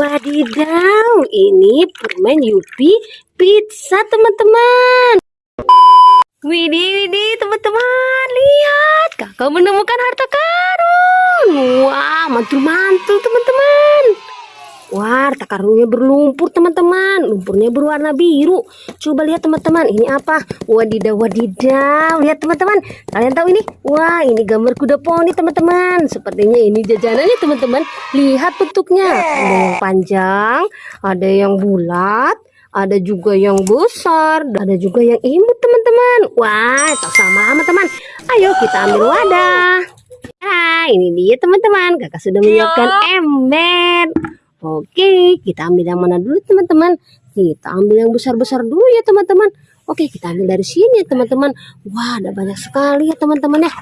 Wadidaw, ini permen Yupi pizza teman-teman. Widih, widih teman-teman, lihat kakak menemukan harta karun. Wah, mantul-mantul teman-teman. Wah, harta karunnya berlumpur teman-teman. Lumpurnya berwarna biru. Coba lihat teman-teman, ini apa? Wadidaw, wadidaw. Lihat teman-teman, kalian tahu ini? Wah, ini gambar kuda poni teman-teman. Sepertinya ini jajanannya teman-teman. Lihat bentuknya. Ada yang panjang, ada yang bulat, ada juga yang besar, ada juga yang imut teman-teman. Wah, tak sama sama teman. Ayo kita ambil wadah. Nah, ini dia teman-teman. Kakak sudah menyiapkan ember. Oke, kita ambil yang mana dulu teman-teman? Kita ambil yang besar-besar dulu ya teman-teman. Oke, kita ambil dari sini ya teman-teman. Wah, ada banyak sekali ya teman-teman ya.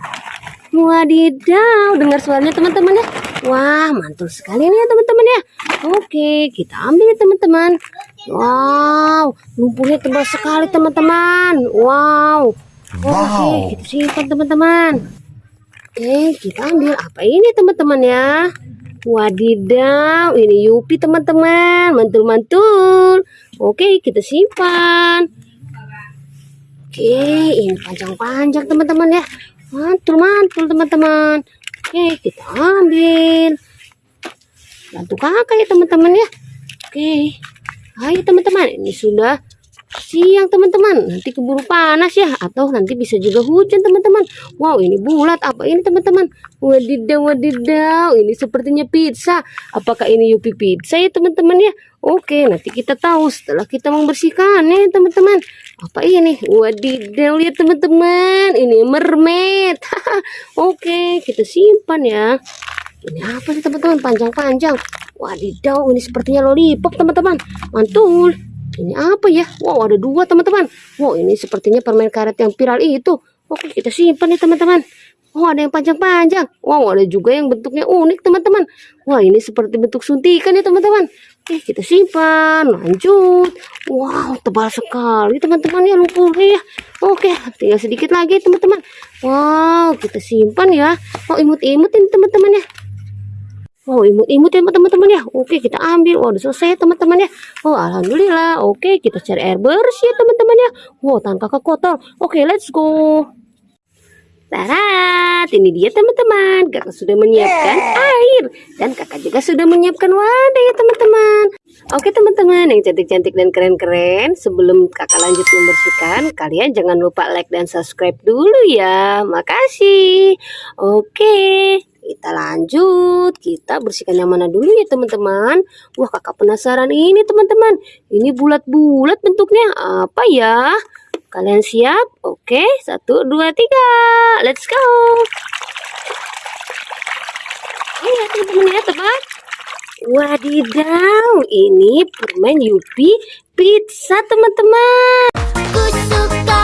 Wadidaw, dengar suaranya teman-teman ya. Wah, mantul sekali nih ya teman-teman ya. Oke, kita ambil ya teman-teman. Wow, lumpurnya tebal sekali teman-teman. Wow. Oke, kita simpan teman-teman. Oke, kita ambil apa ini teman-teman ya? Wadidaw, ini Yupi teman-teman, mantul-mantul. Oke, kita simpan. Oke, ini panjang-panjang teman-teman ya. Mantul-mantul teman-teman. Oke, kita ambil. Bantu kakak ya teman-teman ya. Oke, ayo teman-teman, ini sudah siang teman-teman. Nanti keburu panas ya. Atau nanti bisa juga hujan teman-teman. Wow ini bulat. Apa ini teman-teman? Wadidaw wadidaw. Ini sepertinya pizza. Apakah ini Yupi pizza ya teman-teman ya? Oke nanti kita tahu setelah kita membersihkannya teman-teman. Apa ini? Wadidaw lihat teman-teman. Ini mermaid. Oke kita simpan ya. Ini apa sih teman-teman? Panjang-panjang. Wadidaw ini sepertinya lollipop teman-teman. Mantul ini apa ya? Wow, ada dua teman-teman. Wow, ini sepertinya permen karet yang viral itu. Oke, kita simpan nih teman-teman. Wow, ada yang panjang-panjang. Wow, ada juga yang bentuknya unik teman-teman. Wah, ini seperti bentuk suntikan ya teman-teman. Oke, kita simpan. Lanjut. Wow, tebal sekali teman-teman ya lumpurnya ya. Oke, tinggal sedikit lagi teman-teman. Wow, kita simpan ya. Oh, imut-imut ini teman-teman ya. Wow, imut-imut ya teman-teman ya. Oke, kita ambil. Wow, udah selesai teman-teman ya. Oh, alhamdulillah. Oke, kita cari air bersih ya teman-teman ya. Wow, tangan kakak kotor. Oke, let's go. Tarat, ini dia teman-teman. Kakak sudah menyiapkan air. Dan kakak juga sudah menyiapkan wadah ya teman-teman. Oke teman-teman yang cantik-cantik dan keren-keren. Sebelum kakak lanjut membersihkan, kalian jangan lupa like dan subscribe dulu ya. Makasih. Oke kita lanjut. Kita bersihkan yang mana dulu ya teman-teman. Wah kakak penasaran ini teman-teman. Ini bulat-bulat bentuknya. Apa ya? Kalian siap? Oke satu dua tiga. Let's go. Iya teman-teman ya teman. Wadidaw ini permen Yupi pizza teman-teman. Aku suka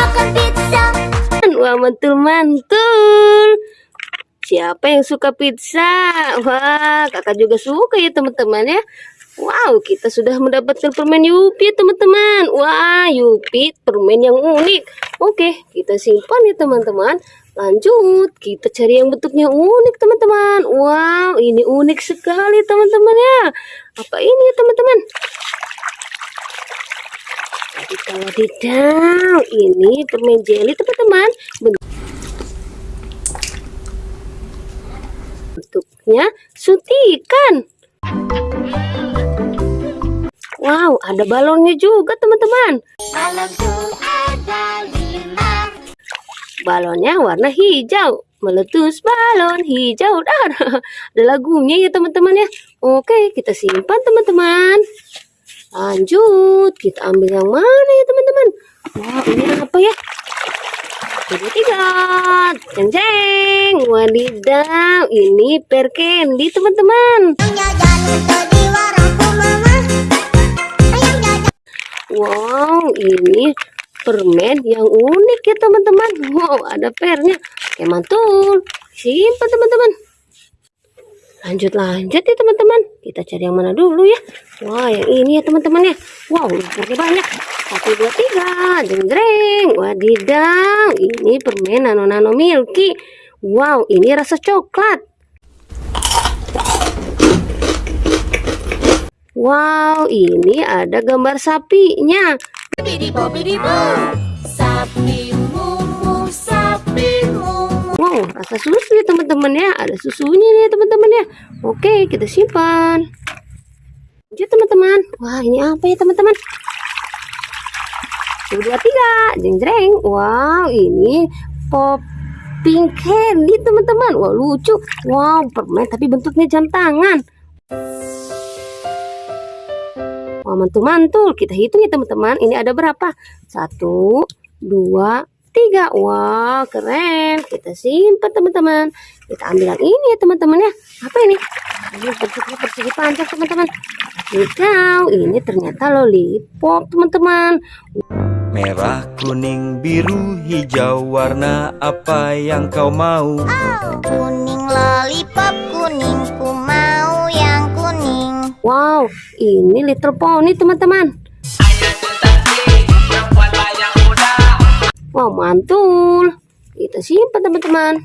makan pizza. Wah mantul-mantul Siapa yang suka pizza? Wah, kakak juga suka ya teman-teman ya. Wow, kita sudah mendapatkan permen Yupi teman-teman. Wah, Yupi permen yang unik. Oke, kita simpan ya teman-teman. Lanjut, kita cari yang bentuknya unik teman-teman. Wow, ini unik sekali teman-teman ya. Apa ini teman-teman? Wadidaw, wadidaw. Ini permen jelly teman-teman. Bentuknya suntikan. Wow, ada balonnya juga teman-teman. Balonku ada lima Balonnya warna hijau. Meletus balon hijau. Dah, ada lagunya ya teman-teman ya. Oke, kita simpan teman-teman. Lanjut, kita ambil yang mana ya teman-teman? Wah, ini apa ya? Tiga jeng jeng, wadidaw, ini per candy teman-teman. Wow, ini permen yang unik ya teman-teman. Wow, ada pernya. Oke, mantul. Simpan teman-teman. Lanjut lanjut ya teman-teman. Kita cari yang mana dulu ya. Wah, yang ini ya teman-teman ya. Wow, lumpurnya banyak. Satu, dua, tiga. Jeng-jeng. Wadidaw. Ini permen nano-nano milky. Wow, ini rasa coklat. Wow, ini ada gambar sapinya. Bidi bobidi rasa susu ya teman-teman ya. Ada susunya nih teman-teman ya. Oke, kita simpan. Lanjut teman-teman. Wah, ini apa ya teman-teman? Satu, dua, tiga. Jeng jreng. Wow, ini popping candy teman-teman. Wah, lucu. Wow, permen tapi bentuknya jam tangan. Wah, mantul-mantul. Kita hitung ya teman-teman. Ini ada berapa? Satu, dua, tiga. Wah, keren. Kita simpan teman-teman. Kita ambil yang ini ya teman-teman ya. Apa ini? Ini bentuknya persegi panjang teman-teman. Hijau. Ini ternyata lollipop teman-teman. Merah, kuning, biru, hijau Warna apa yang kau mau? Kuning lollipop kuning Ku mau yang kuning Wow, ini Little Pony teman-teman. Wow, mantul. Kita simpan teman-teman.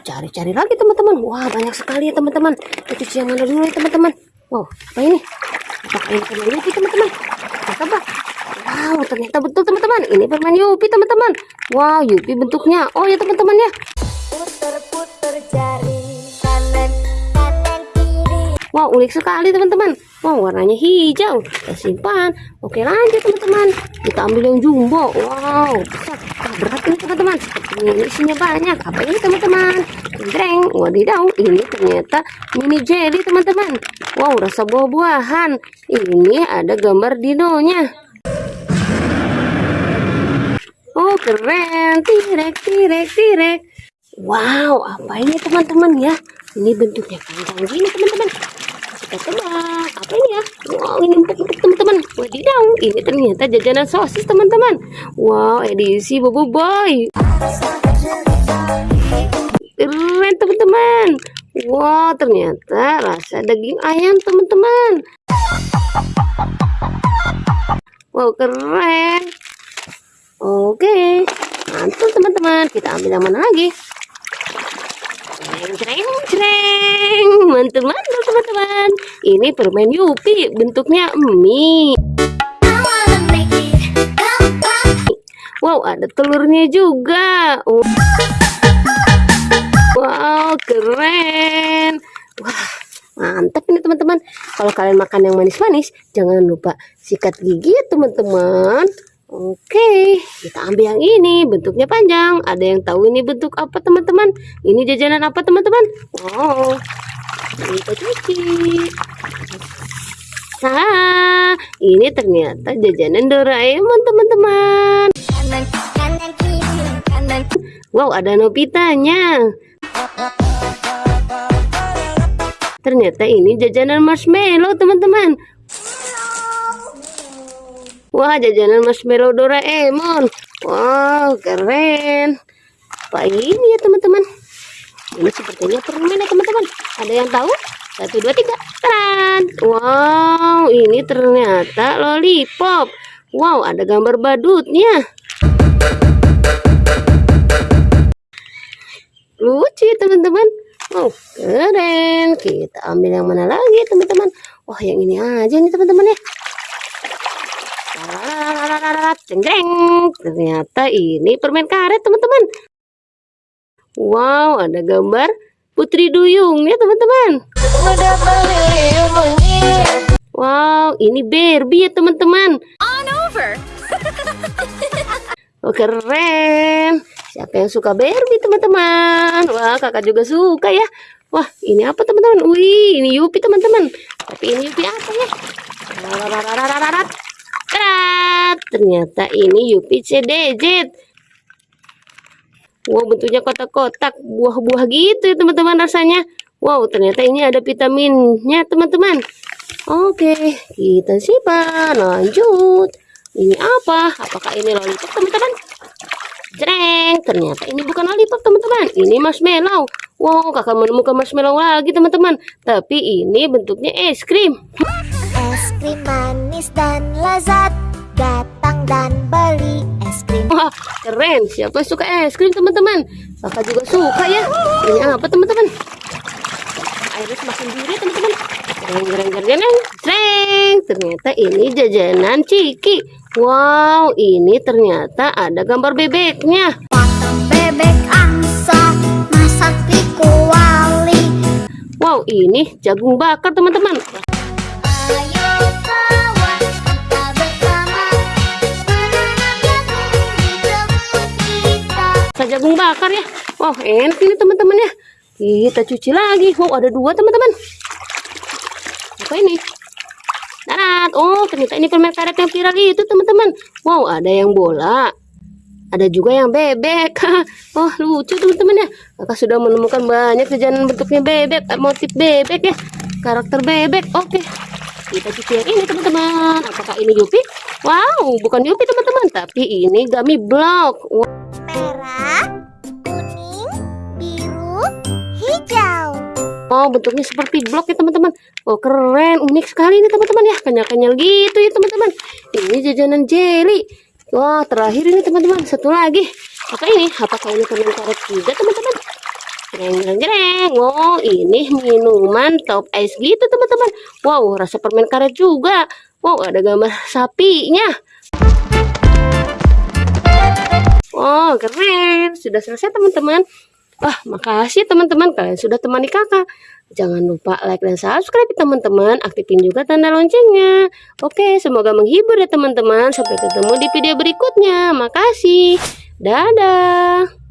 Cari-cari lagi teman-teman. Wah, banyak sekali ya teman-teman. Kita cuci yang mana dulu ya teman-teman. Wow, apa ini? Apakah ini permen Yupi teman-teman? Apa? Wow, ternyata betul teman-teman. Ini permen Yupi teman-teman. Wow, Yupi bentuknya. Oh ya teman-teman ya. Puter-puter jari Wow, unik sekali teman-teman. Wow, warnanya hijau. Kita simpan. Oke, lanjut teman-teman. Kita ambil yang jumbo. Wow, besar. Ah, berat ini teman-teman. Ini isinya banyak. Apa ini teman-teman? Jreng. Wadidaw, ini ternyata mini jelly teman-teman. Wow, rasa buah-buahan. Ini ada gambar dinonya. Oh, keren. Tirek, tirek, tirek. Wow, apa ini teman-teman ya? Ini bentuknya panjang gini teman-teman. Kita ini ya? Wow, ini teman-teman. Wadidaw, ini ternyata jajanan sosis teman-teman. Wow, edisi Bobo Boy. Keren teman-teman. Wow, ternyata rasa daging ayam teman-teman. Wow, keren. Oke, mantul teman-teman. Kita ambil yang mana lagi? Jreng, jreng, jreng. Mantul teman-teman. Ini permen Yupi, bentuknya mie. Wow, ada telurnya juga. Wow, keren. Wah, mantap ini teman-teman. Kalau kalian makan yang manis-manis, jangan lupa sikat gigi ya teman-teman. Oke, kita ambil yang ini. Bentuknya panjang. Ada yang tahu ini bentuk apa teman-teman? Ini jajanan apa teman-teman? Wow, kita cuci. Nah, ini ternyata jajanan Doraemon teman-teman. Wow, ada Nobitanya. Ternyata ini jajanan marshmallow, teman-teman. Wah, jajanan marshmallow Doraemon. Wow, keren. Apa ini ya, teman-teman? Ini sepertinya permen ya, teman-teman. Ada yang tahu? Satu, dua, tiga. Taran! Wow, ini ternyata lollipop. Wow, ada gambar badutnya. lucu teman-teman oh keren kita ambil yang mana lagi teman-teman wah yang ini aja nih teman-teman ya ternyata ini permen karet teman-teman wow ada gambar putri duyung ya teman-teman wow ini Barbie ya teman-teman On over Oh keren. Siapa yang suka Barbie teman-teman? Wah kakak juga suka ya. Wah ini apa teman-teman? Wih ini Yupi teman-teman. Tapi ini Yupi apa ya? Rarararararat. Terat. Ternyata ini Yupi CDJ. Wow bentuknya kotak-kotak buah-buah gitu ya teman-teman rasanya. Wow ternyata ini ada vitaminnya teman-teman. Oke kita simpan lanjut. Ini apa? Apakah ini lollipop teman-teman? Jreng, ternyata ini bukan lollipop teman-teman. Ini marshmallow. Wow, kakak menemukan marshmallow lagi teman-teman. Tapi ini bentuknya es krim. Es krim manis dan lezat Datang dan beli Wah, keren. Siapa yang suka es krim teman-teman? Kakak juga suka ya. Ini apa teman-teman? Airnya semakin biru teman-teman. Jreng, jreng, jreng, jreng. Ternyata ini jajanan Ciki. Wow, ini ternyata ada gambar bebeknya. Bebek angsa masak di kuali Wow, ini jagung bakar teman-teman. Jagung bakar ya. Wow, enak ini teman-teman ya. Kita cuci lagi. Wow, ada dua teman-teman. Apa ini? Darat. Oh, ternyata ini permen karet yang viral itu teman-teman. Wow, ada yang bola. Ada juga yang bebek. oh, lucu teman-teman ya. Kakak sudah menemukan banyak jajanan bentuknya bebek, motif bebek ya. Karakter bebek. Oke. Kita cuci yang ini teman-teman. Apakah ini Yupi? Wow, bukan Yupi teman-teman, tapi ini gummy block. Wow. Merah, kuning, biru, hijau Oh, bentuknya seperti blok ya teman-teman. Oh, keren, unik sekali ini teman-teman ya. Kenyal-kenyal gitu ya teman-teman. Ini jajanan jelly. Wah, terakhir ini teman-teman. Satu lagi. Apa ini? Apakah ini permen karet juga teman-teman? Jreng, jreng. Oh, ini minuman top ice gitu teman-teman. Wow, rasa permen karet juga. Wow, ada gambar sapinya. Oh, keren. Sudah selesai teman-teman. Wah, makasih teman-teman kalian sudah temani kakak. Jangan lupa like dan subscribe teman-teman. Aktifin juga tanda loncengnya. Oke, semoga menghibur ya teman-teman. Sampai ketemu di video berikutnya. Makasih. Dadah.